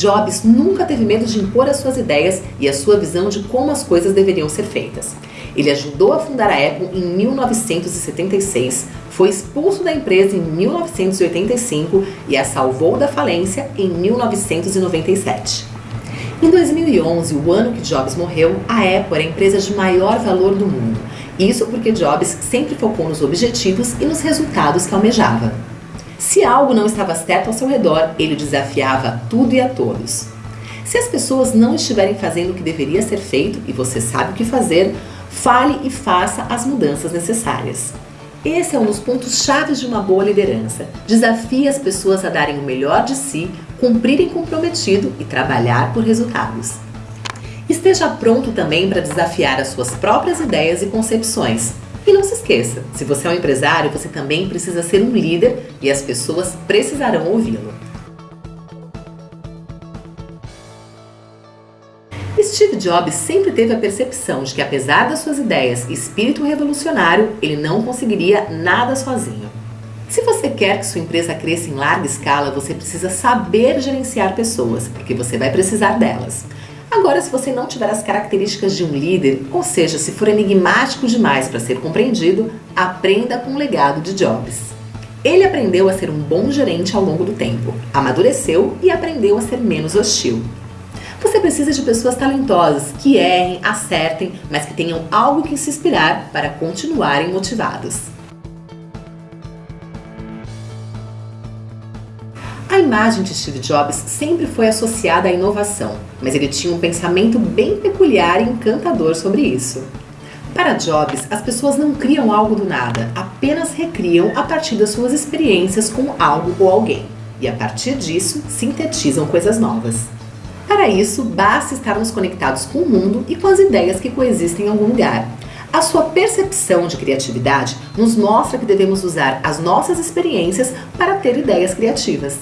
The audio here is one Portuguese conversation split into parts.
Jobs nunca teve medo de impor as suas ideias e a sua visão de como as coisas deveriam ser feitas. Ele ajudou a fundar a Apple em 1976, foi expulso da empresa em 1985 e a salvou da falência em 1997. Em 2011, o ano que Jobs morreu, a Apple era a empresa de maior valor do mundo. Isso porque Jobs sempre focou nos objetivos e nos resultados que almejava. Se algo não estava certo ao seu redor, ele desafiava tudo e a todos. Se as pessoas não estiverem fazendo o que deveria ser feito e você sabe o que fazer, fale e faça as mudanças necessárias. Esse é um dos pontos chaves de uma boa liderança. Desafie as pessoas a darem o melhor de si, cumprirem comprometido e trabalhar por resultados. Esteja pronto também para desafiar as suas próprias ideias e concepções. E não se esqueça, se você é um empresário, você também precisa ser um líder e as pessoas precisarão ouvi-lo. Steve Jobs sempre teve a percepção de que, apesar das suas ideias e espírito revolucionário, ele não conseguiria nada sozinho. Se você quer que sua empresa cresça em larga escala, você precisa saber gerenciar pessoas, porque você vai precisar delas. Agora, se você não tiver as características de um líder, ou seja, se for enigmático demais para ser compreendido, aprenda com o legado de Jobs. Ele aprendeu a ser um bom gerente ao longo do tempo, amadureceu e aprendeu a ser menos hostil. Você precisa de pessoas talentosas, que errem, acertem, mas que tenham algo que se inspirar para continuarem motivados. Imagem de Steve Jobs sempre foi associada à inovação, mas ele tinha um pensamento bem peculiar e encantador sobre isso. Para Jobs, as pessoas não criam algo do nada, apenas recriam a partir das suas experiências com algo ou alguém, e a partir disso sintetizam coisas novas. Para isso, basta estarmos conectados com o mundo e com as ideias que coexistem em algum lugar. A sua percepção de criatividade nos mostra que devemos usar as nossas experiências para ter ideias criativas.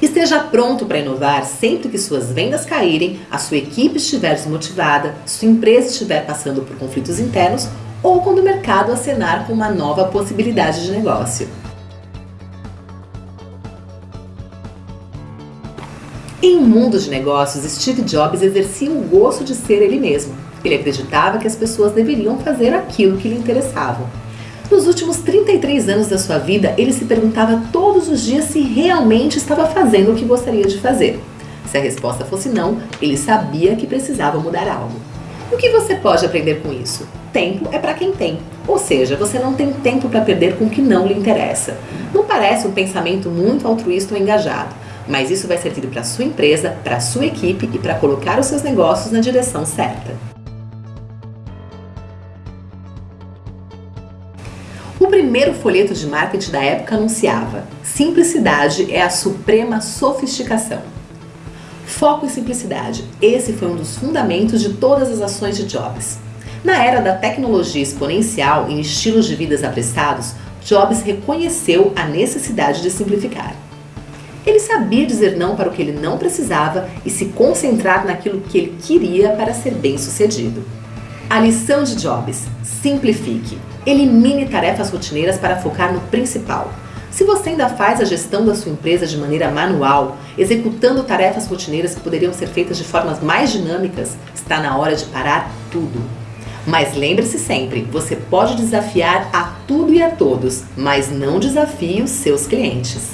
Esteja pronto para inovar sempre que suas vendas caírem, a sua equipe estiver desmotivada, sua empresa estiver passando por conflitos internos ou quando o mercado acenar com uma nova possibilidade de negócio. Em um mundo de negócios, Steve Jobs exercia o gosto de ser ele mesmo. Ele acreditava que as pessoas deveriam fazer aquilo que lhe interessava. Nos últimos 33 anos da sua vida, ele se perguntava todos os dias se realmente estava fazendo o que gostaria de fazer. Se a resposta fosse não, ele sabia que precisava mudar algo. O que você pode aprender com isso? Tempo é para quem tem. Ou seja, você não tem tempo para perder com o que não lhe interessa. Não parece um pensamento muito altruísta ou engajado mas isso vai servir para sua empresa, para sua equipe e para colocar os seus negócios na direção certa. Primeiro folheto de marketing da época anunciava: simplicidade é a suprema sofisticação. Foco e simplicidade. Esse foi um dos fundamentos de todas as ações de Jobs. Na era da tecnologia exponencial em estilos de vidas apressados, Jobs reconheceu a necessidade de simplificar. Ele sabia dizer não para o que ele não precisava e se concentrar naquilo que ele queria para ser bem sucedido. A lição de Jobs: simplifique. Elimine tarefas rotineiras para focar no principal. Se você ainda faz a gestão da sua empresa de maneira manual, executando tarefas rotineiras que poderiam ser feitas de formas mais dinâmicas, está na hora de parar tudo. Mas lembre-se sempre, você pode desafiar a tudo e a todos, mas não desafie os seus clientes.